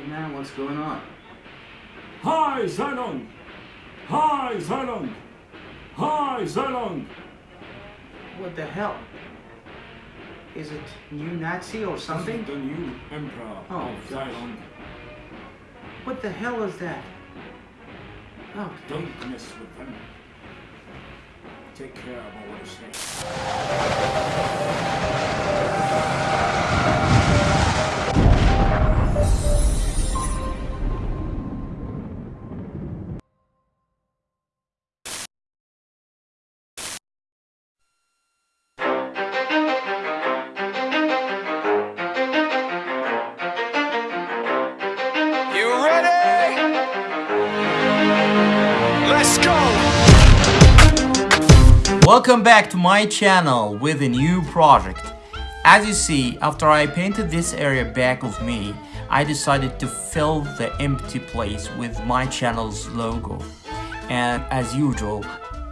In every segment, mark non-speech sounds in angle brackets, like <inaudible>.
Hey man, what's going on? Hi, Zylon! Hi, Zylon! Hi, Zylon! What the hell? Is it new Nazi or something? The new emperor Oh, of. What the hell is that? Oh, Don't mess with them. Take care of what you say. Welcome back to my channel with a new project. As you see, after I painted this area back of me, I decided to fill the empty place with my channel's logo. And as usual,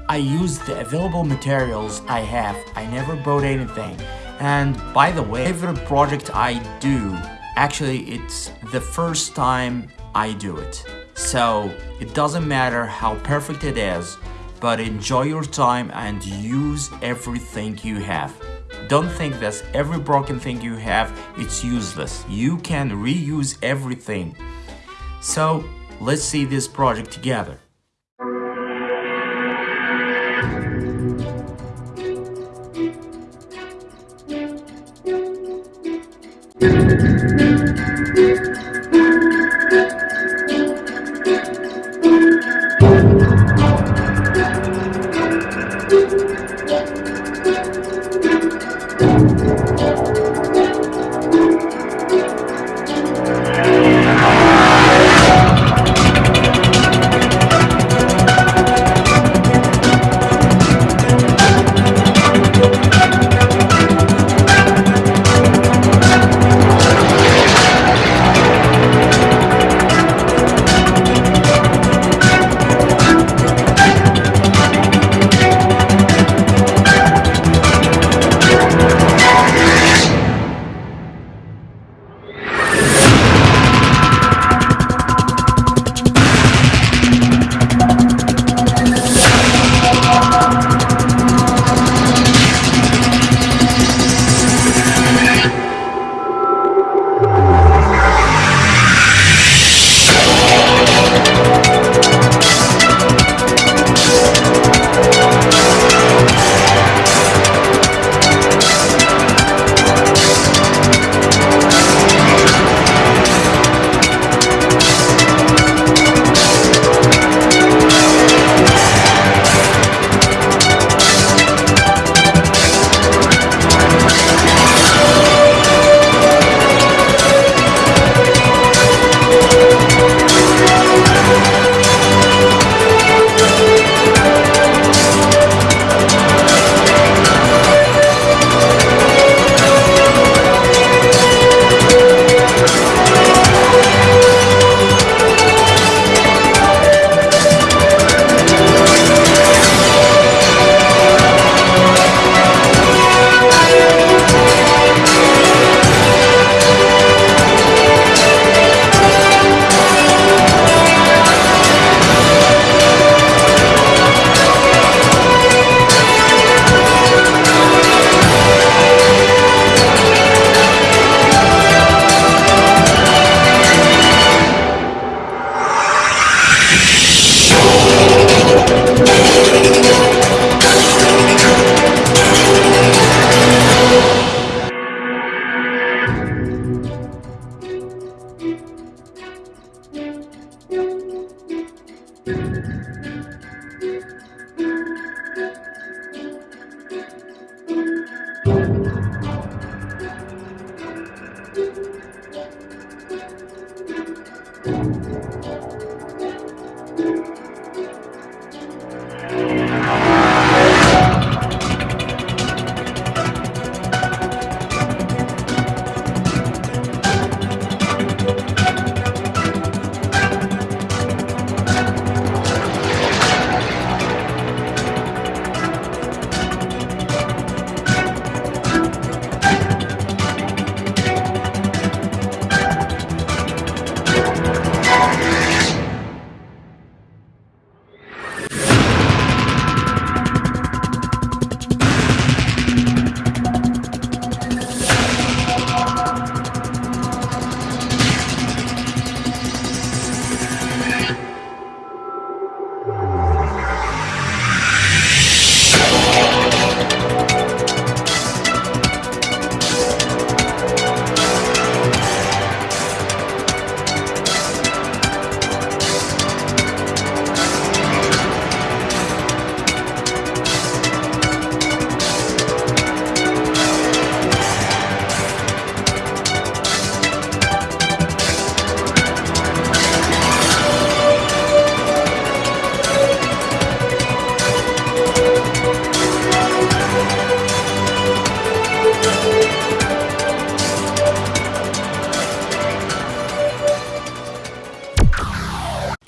I used the available materials I have. I never bought anything. And by the way, every project I do, actually it's the first time I do it. So it doesn't matter how perfect it is, but enjoy your time and use everything you have. Don't think that every broken thing you have it's useless. You can reuse everything. So let's see this project together.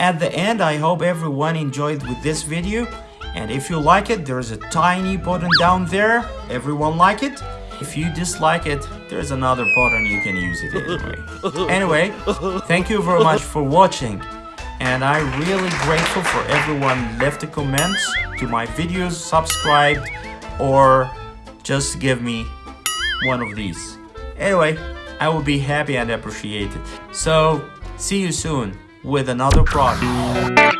At the end, I hope everyone enjoyed with this video. And if you like it, there's a tiny button down there. Everyone like it? If you dislike it, there's another button you can use it anyway. <laughs> anyway, thank you very much for watching. And I'm really grateful for everyone left the comments to my videos, subscribed, or just give me one of these. Anyway, I will be happy and appreciate it. So, see you soon with another project.